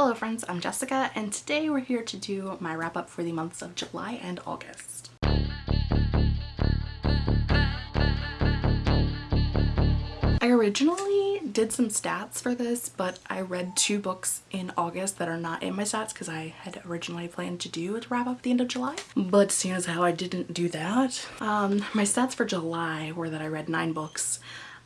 Hello friends, I'm Jessica and today we're here to do my wrap up for the months of July and August. I originally did some stats for this, but I read two books in August that are not in my stats because I had originally planned to do a wrap up at the end of July. But seeing as how I didn't do that, um, my stats for July were that I read nine books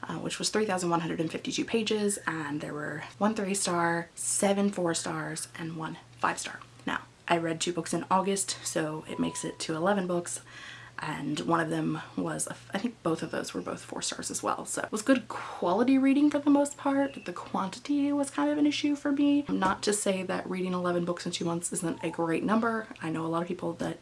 uh, which was 3,152 pages and there were one three star, seven four stars, and one five star. Now, I read two books in August, so it makes it to 11 books and one of them was, I think both of those were both four stars as well. So it was good quality reading for the most part. The quantity was kind of an issue for me. Not to say that reading 11 books in two months isn't a great number. I know a lot of people that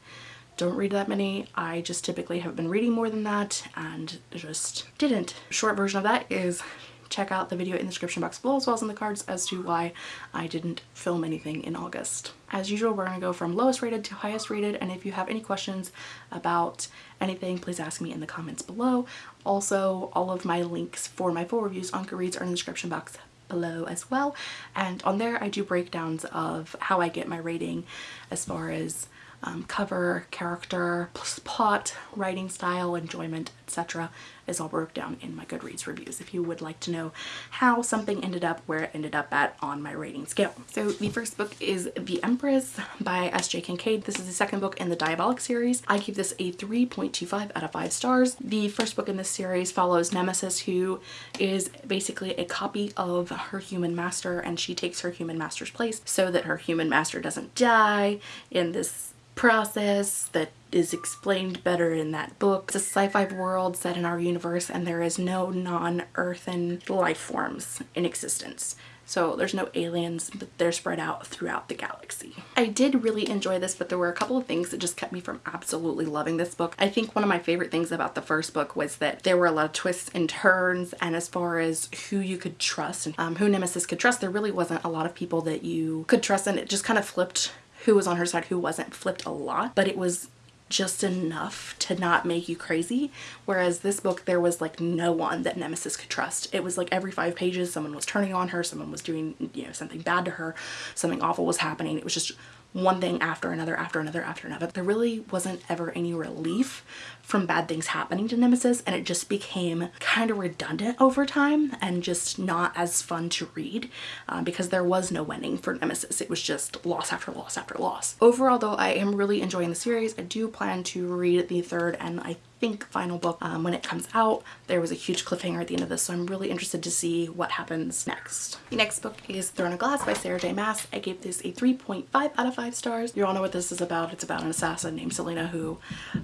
don't read that many. I just typically have been reading more than that and just didn't. Short version of that is check out the video in the description box below as well as in the cards as to why I didn't film anything in August. As usual, we're going to go from lowest rated to highest rated and if you have any questions about anything, please ask me in the comments below. Also, all of my links for my full reviews on Goodreads are in the description box below as well and on there I do breakdowns of how I get my rating as far as um, cover, character, plot, writing style, enjoyment, etc. is all broke down in my Goodreads reviews if you would like to know how something ended up where it ended up at on my rating scale. So the first book is The Empress by S.J. Kincaid. This is the second book in the Diabolic series. I give this a 3.25 out of 5 stars. The first book in this series follows Nemesis who is basically a copy of her human master and she takes her human master's place so that her human master doesn't die in this process that is explained better in that book. It's a sci-fi world set in our universe and there is no non-earthen life forms in existence. So there's no aliens, but they're spread out throughout the galaxy. I did really enjoy this, but there were a couple of things that just kept me from absolutely loving this book. I think one of my favorite things about the first book was that there were a lot of twists and turns, and as far as who you could trust and um, who Nemesis could trust, there really wasn't a lot of people that you could trust, and it just kind of flipped who was on her side, who wasn't, flipped a lot, but it was just enough to not make you crazy. Whereas this book, there was like no one that Nemesis could trust. It was like every five pages, someone was turning on her, someone was doing, you know, something bad to her, something awful was happening. It was just one thing after another after another after another. There really wasn't ever any relief from bad things happening to Nemesis and it just became kind of redundant over time and just not as fun to read uh, because there was no winning for Nemesis. It was just loss after loss after loss. Overall though, I am really enjoying the series. I do plan to read the third and I think final book um, when it comes out. There was a huge cliffhanger at the end of this so I'm really interested to see what happens next. The next book is Throne of Glass by Sarah J Maas. I gave this a 3.5 out of 5 stars. You all know what this is about. It's about an assassin named Celaena who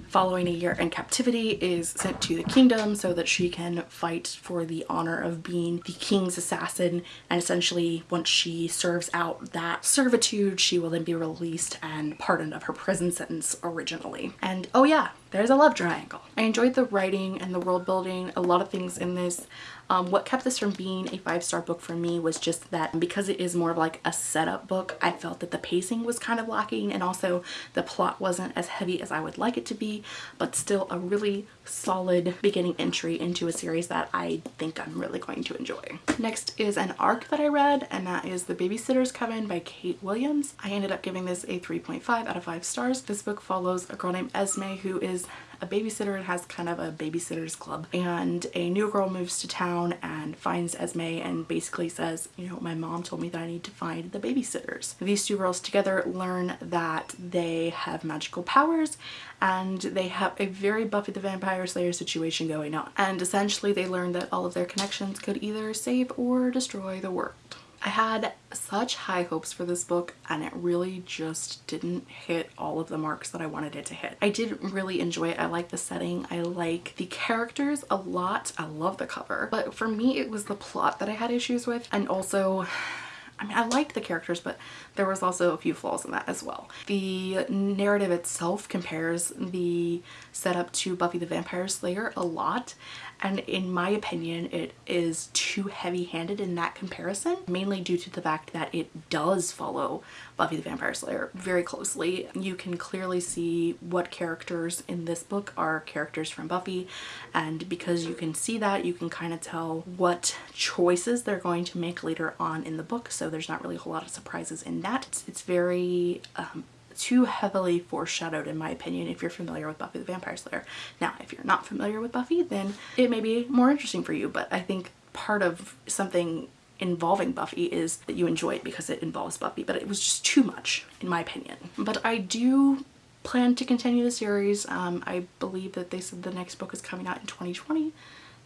following a year in captivity is sent to the kingdom so that she can fight for the honor of being the king's assassin and essentially once she serves out that servitude she will then be released and pardoned of her prison sentence originally. And oh yeah, there's a love triangle. I enjoyed the writing and the world building, a lot of things in this. Um, what kept this from being a five-star book for me was just that because it is more of like a setup book, I felt that the pacing was kind of lacking and also the plot wasn't as heavy as I would like it to be, but still a really solid beginning entry into a series that I think I'm really going to enjoy. Next is an arc that I read and that is The Babysitter's Coven by Kate Williams. I ended up giving this a 3.5 out of 5 stars. This book follows a girl named Esme who is a babysitter and has kind of a babysitter's club and a new girl moves to town and finds Esme and basically says you know my mom told me that I need to find the babysitters. These two girls together learn that they have magical powers and they have a very Buffy the Vampire Slayer situation going on and essentially they learn that all of their connections could either save or destroy the world. I had such high hopes for this book and it really just didn't hit all of the marks that I wanted it to hit. I did really enjoy it. I like the setting. I like the characters a lot. I love the cover. But for me, it was the plot that I had issues with and also I mean, I liked the characters, but there was also a few flaws in that as well. The narrative itself compares the setup to Buffy the Vampire Slayer a lot and in my opinion it is too heavy-handed in that comparison mainly due to the fact that it does follow Buffy the Vampire Slayer very closely. You can clearly see what characters in this book are characters from Buffy and because you can see that you can kind of tell what choices they're going to make later on in the book so there's not really a whole lot of surprises in that. It's, it's very um, too heavily foreshadowed in my opinion if you're familiar with Buffy the Vampire Slayer. Now if you're not familiar with Buffy then it may be more interesting for you but I think part of something involving Buffy is that you enjoy it because it involves Buffy but it was just too much in my opinion. But I do plan to continue the series. Um, I believe that they said the next book is coming out in 2020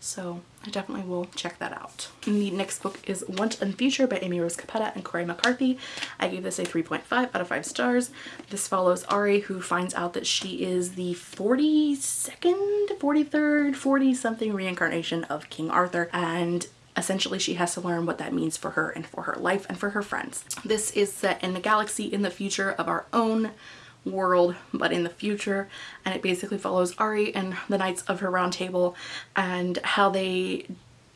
so I definitely will check that out. the next book is Once and Future by Amy Rose Capetta and Cori McCarthy. I gave this a 3.5 out of 5 stars. This follows Ari who finds out that she is the 42nd, 43rd, 40 something reincarnation of King Arthur and essentially she has to learn what that means for her and for her life and for her friends. This is set in the galaxy in the future of our own world but in the future and it basically follows Ari and the Knights of her Round Table and how they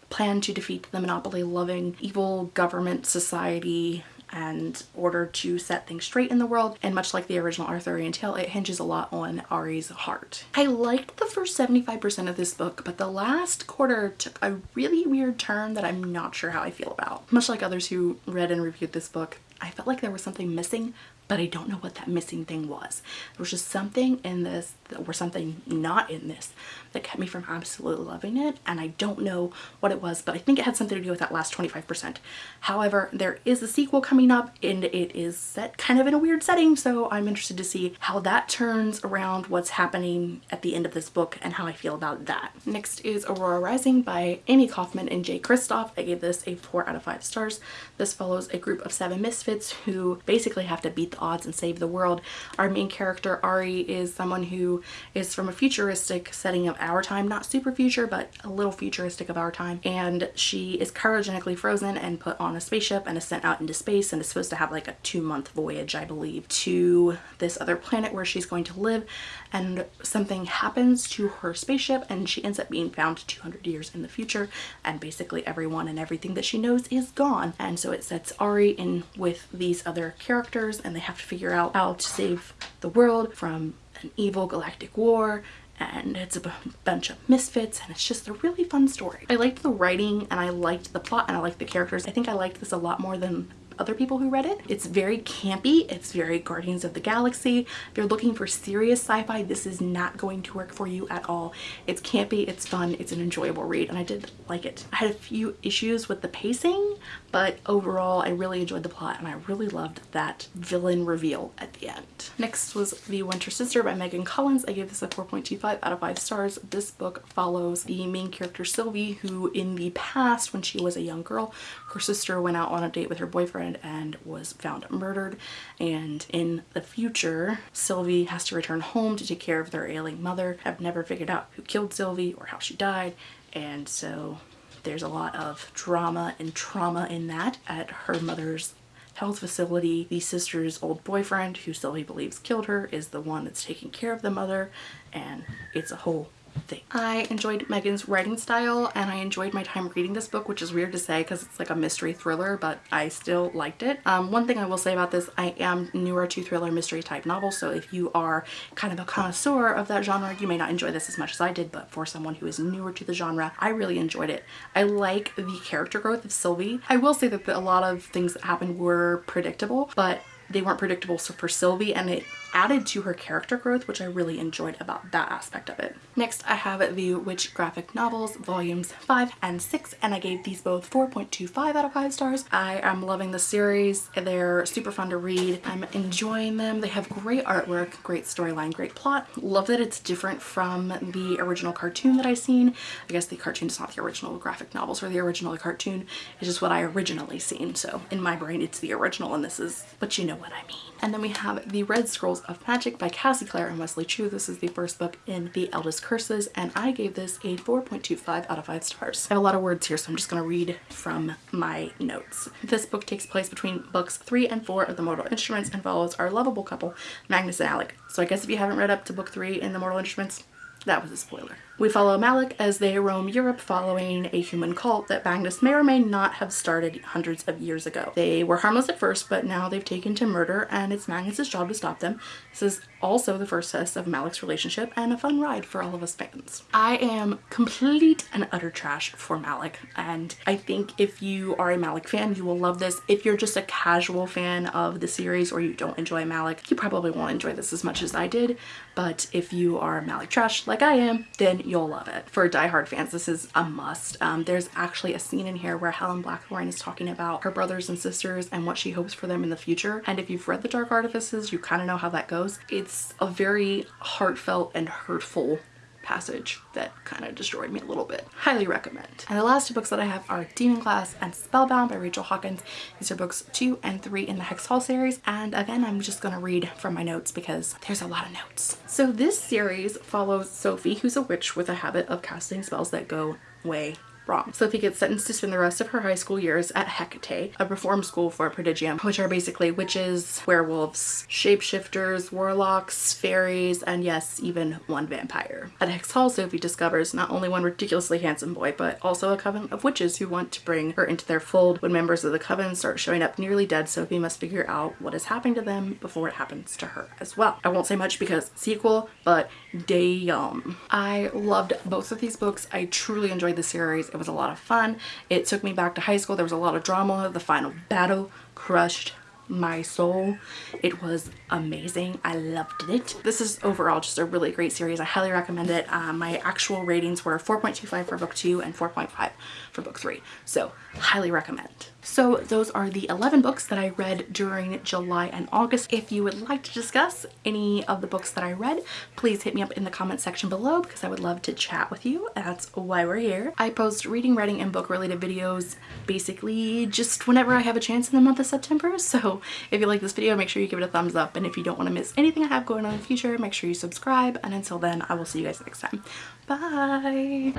plan to defeat the monopoly loving evil government society and order to set things straight in the world and much like the original Arthurian tale it hinges a lot on Ari's heart. I liked the first 75% of this book but the last quarter took a really weird turn that I'm not sure how I feel about. Much like others who read and reviewed this book I felt like there was something missing but I don't know what that missing thing was. There was just something in this or something not in this that kept me from absolutely loving it and I don't know what it was but I think it had something to do with that last 25%. However there is a sequel coming up and it is set kind of in a weird setting so I'm interested to see how that turns around what's happening at the end of this book and how I feel about that. Next is Aurora Rising by Amie Kaufman and Jay Kristoff. I gave this a 4 out of 5 stars. This follows a group of seven misfits who basically have to beat the odds and save the world. Our main character, Auri, is someone who is from a futuristic setting of our time, not super future, but a little futuristic of our time. And she is cryogenically frozen and put on a spaceship and is sent out into space and is supposed to have like a two month voyage, I believe, to this other planet where she's going to live. And something happens to her spaceship and she ends up being found 200 years in the future. And basically everyone and everything that she knows is gone. And so it sets Auri in with these other characters and they have to figure out how to save the world from an evil galactic war and it's a bunch of misfits and it's just a really fun story. I liked the writing and I liked the plot and I liked the characters. I think I liked this a lot more than other people who read it. It's very campy. It's very Guardians of the Galaxy. If you're looking for serious sci-fi, this is not going to work for you at all. It's campy, it's fun, it's an enjoyable read, and I did like it. I had a few issues with the pacing, but overall I really enjoyed the plot and I really loved that villain reveal at the end. Next was The Winter Sister by Megan Collins. I gave this a 4.25 out of 5 stars. This book follows the main character Sylvie who in the past when she was a young girl, her sister went out on a date with her boyfriend boyfriend and was found murdered and in the future Sylvie has to return home to take care of their ailing mother. I've never figured out who killed Sylvie or how she died and so there's a lot of drama and trauma in that at her mother's health facility. The sister's old boyfriend, who Sylvie believes killed her, is the one that's taking care of the mother and it's a whole thing. I enjoyed Megan's writing style and I enjoyed my time reading this book, which is weird to say because it's like a mystery thriller, but I still liked it. Um, one thing I will say about this, I am newer to thriller mystery type novels, so if you are kind of a connoisseur of that genre, you may not enjoy this as much as I did, but for someone who is newer to the genre, I really enjoyed it. I like the character growth of Sylvie. I will say that a lot of things that happened were predictable, but they weren't predictable so for Sylvie and it added to her character growth which I really enjoyed about that aspect of it. Next I have the Witch graphic novels volumes 5 and 6 and I gave these both 4.25 out of 5 stars. I am loving the series. They're super fun to read. I'm enjoying them. They have great artwork, great storyline, great plot. Love that it's different from the original cartoon that I've seen. I guess the cartoon is not the original graphic novels or the original cartoon. It's just what I originally seen. So in my brain it's the original and this is, but you know what I mean. And then we have The Red Scrolls of Magic by Cassie Clare and Wesley Chu. This is the first book in the Eldest Curses and I gave this a 4.25 out of 5 stars. I have a lot of words here so I'm just going to read from my notes. This book takes place between books 3 and 4 of the Mortal Instruments and follows our lovable couple Magnus and Alec. So I guess if you haven't read up to book 3 in the Mortal Instruments, that was a spoiler. We follow Malec as they roam Europe following a human cult that Magnus may or may not have started hundreds of years ago. They were harmless at first, but now they've taken to murder and it's Magnus's job to stop them. This is also the first test of Malec's relationship and a fun ride for all of us fans. I am complete and utter trash for Malec and I think if you are a Malec fan, you will love this. If you're just a casual fan of the series or you don't enjoy Malec, you probably won't enjoy this as much as I did. But if you are Malec trash like I am, then you'll love it. For die-hard fans, this is a must. Um, there's actually a scene in here where Helen Blackthorn is talking about her brothers and sisters and what she hopes for them in the future. And if you've read The Dark Artifices, you kind of know how that goes. It's a very heartfelt and hurtful passage that kind of destroyed me a little bit. Highly recommend. And the last two books that I have are Demonglass and Spellbound by Rachel Hawkins. These are books two and three in the Hex Hall series. And again, I'm just gonna read from my notes because there's a lot of notes. So this series follows Sophie, who's a witch with a habit of casting spells that go way wrong. Sophie gets sentenced to spend the rest of her high school years at Hecate, a reform school for Prodigium, which are basically witches, werewolves, shapeshifters, warlocks, fairies, and yes, even one vampire. At Hex Hall, Sophie discovers not only one ridiculously handsome boy, but also a coven of witches who want to bring her into their fold. When members of the coven start showing up nearly dead, Sophie must figure out what is happening to them before it happens to her as well. I won't say much because sequel, but damn. I loved both of these books. I truly enjoyed the series. It was a lot of fun. It took me back to high school. There was a lot of drama. The final battle crushed my soul. It was amazing. I loved it. This is overall just a really great series. I highly recommend it. Um, my actual ratings were 4.25 for book two and 4.5 for book three. So highly recommend. So those are the 11 books that I read during July and August. If you would like to discuss any of the books that I read, please hit me up in the comment section below because I would love to chat with you. That's why we're here. I post reading, writing, and book related videos basically just whenever I have a chance in the month of September. So if you like this video, make sure you give it a thumbs up. And if you don't want to miss anything I have going on in the future, make sure you subscribe. And until then, I will see you guys next time. Bye!